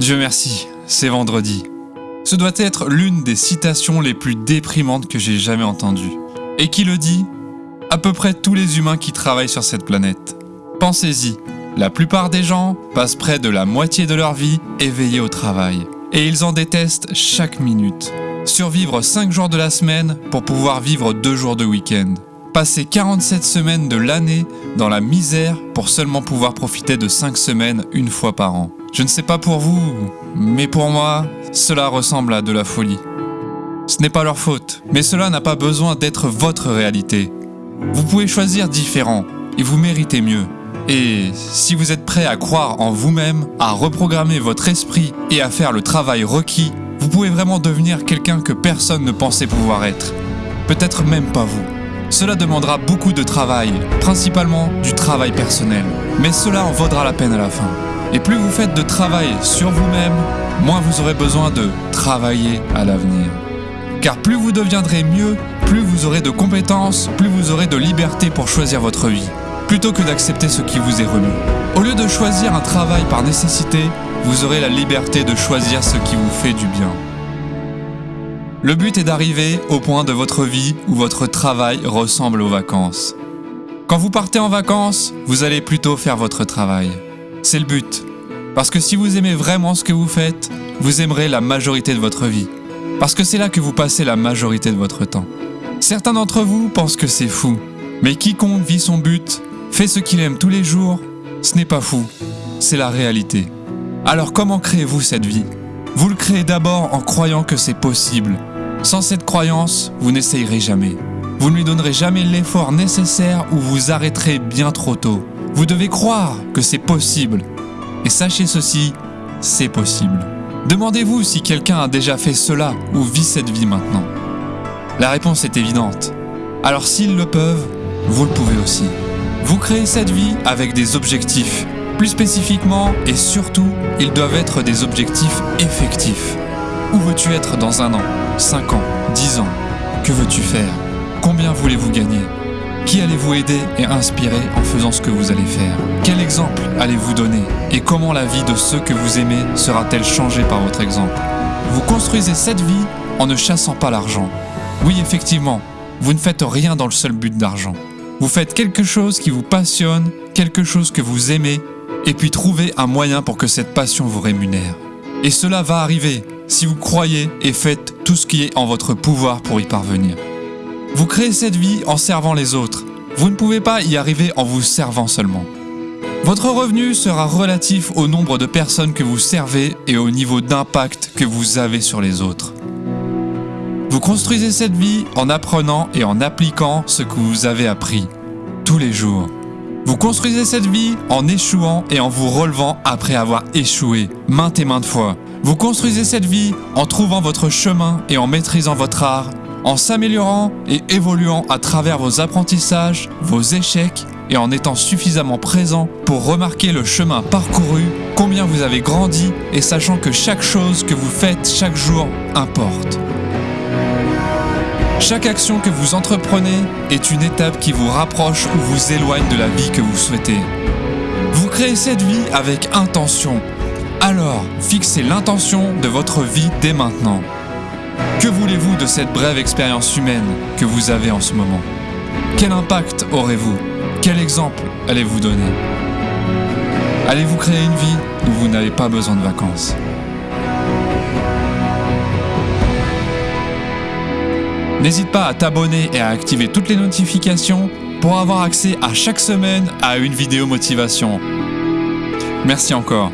Dieu merci, c'est vendredi. Ce doit être l'une des citations les plus déprimantes que j'ai jamais entendues. Et qui le dit? À peu près tous les humains qui travaillent sur cette planète. Pensez-y, la plupart des gens passent près de la moitié de leur vie éveillés au travail. Et ils en détestent chaque minute. Survivre 5 jours de la semaine pour pouvoir vivre 2 jours de week-end. Passer 47 semaines de l'année dans la misère pour seulement pouvoir profiter de 5 semaines une fois par an. Je ne sais pas pour vous, mais pour moi, cela ressemble à de la folie. Ce n'est pas leur faute, mais cela n'a pas besoin d'être votre réalité. Vous pouvez choisir différent et vous méritez mieux. Et si vous êtes prêt à croire en vous-même, à reprogrammer votre esprit et à faire le travail requis, vous pouvez vraiment devenir quelqu'un que personne ne pensait pouvoir être. Peut-être même pas vous. Cela demandera beaucoup de travail, principalement du travail personnel. Mais cela en vaudra la peine à la fin. Et plus vous faites de travail sur vous-même, moins vous aurez besoin de travailler à l'avenir. Car plus vous deviendrez mieux, plus vous aurez de compétences, plus vous aurez de liberté pour choisir votre vie, plutôt que d'accepter ce qui vous est remis. Au lieu de choisir un travail par nécessité, vous aurez la liberté de choisir ce qui vous fait du bien. Le but est d'arriver au point de votre vie où votre travail ressemble aux vacances. Quand vous partez en vacances, vous allez plutôt faire votre travail. C'est le but. Parce que si vous aimez vraiment ce que vous faites, vous aimerez la majorité de votre vie. Parce que c'est là que vous passez la majorité de votre temps. Certains d'entre vous pensent que c'est fou. Mais quiconque vit son but, fait ce qu'il aime tous les jours, ce n'est pas fou, c'est la réalité. Alors comment créez-vous cette vie? Vous le créez d'abord en croyant que c'est possible. Sans cette croyance, vous n'essayerez jamais. Vous ne lui donnerez jamais l'effort nécessaire ou vous arrêterez bien trop tôt. Vous devez croire que c'est possible. Et sachez ceci, c'est possible. Demandez-vous si quelqu'un a déjà fait cela ou vit cette vie maintenant. La réponse est évidente. Alors s'ils le peuvent, vous le pouvez aussi. Vous créez cette vie avec des objectifs. Plus spécifiquement et surtout, ils doivent être des objectifs effectifs. Où veux-tu être dans un an, 5 ans, 10 ans? Que veux-tu faire? Combien voulez-vous gagner? Qui allez-vous aider et inspirer en faisant ce que vous allez faire? Quel exemple allez-vous donner? Et comment la vie de ceux que vous aimez sera-t-elle changée par votre exemple? Vous construisez cette vie en ne chassant pas l'argent. Oui, effectivement, vous ne faites rien dans le seul but d'argent. Vous faites quelque chose qui vous passionne, quelque chose que vous aimez, et puis trouvez un moyen pour que cette passion vous rémunère. Et cela va arriver si vous croyez et faites tout ce qui est en votre pouvoir pour y parvenir. Vous créez cette vie en servant les autres. Vous ne pouvez pas y arriver en vous servant seulement. Votre revenu sera relatif au nombre de personnes que vous servez et au niveau d'impact que vous avez sur les autres. Vous construisez cette vie en apprenant et en appliquant ce que vous avez appris tous les jours. Vous construisez cette vie en échouant et en vous relevant après avoir échoué maintes et maintes fois. Vous construisez cette vie en trouvant votre chemin et en maîtrisant votre art en s'améliorant et évoluant à travers vos apprentissages, vos échecs et en étant suffisamment présent pour remarquer le chemin parcouru, combien vous avez grandi et sachant que chaque chose que vous faites chaque jour importe. Chaque action que vous entreprenez est une étape qui vous rapproche ou vous éloigne de la vie que vous souhaitez. Vous créez cette vie avec intention. Alors, fixez l'intention de votre vie dès maintenant. Que voulez-vous de cette brève expérience humaine que vous avez en ce moment? Quel impact aurez-vous? Quel exemple allez-vous donner? Allez-vous créer une vie où vous n'avez pas besoin de vacances? N'hésite pas à t'abonner et à activer toutes les notifications pour avoir accès à chaque semaine à une vidéo motivation. Merci encore.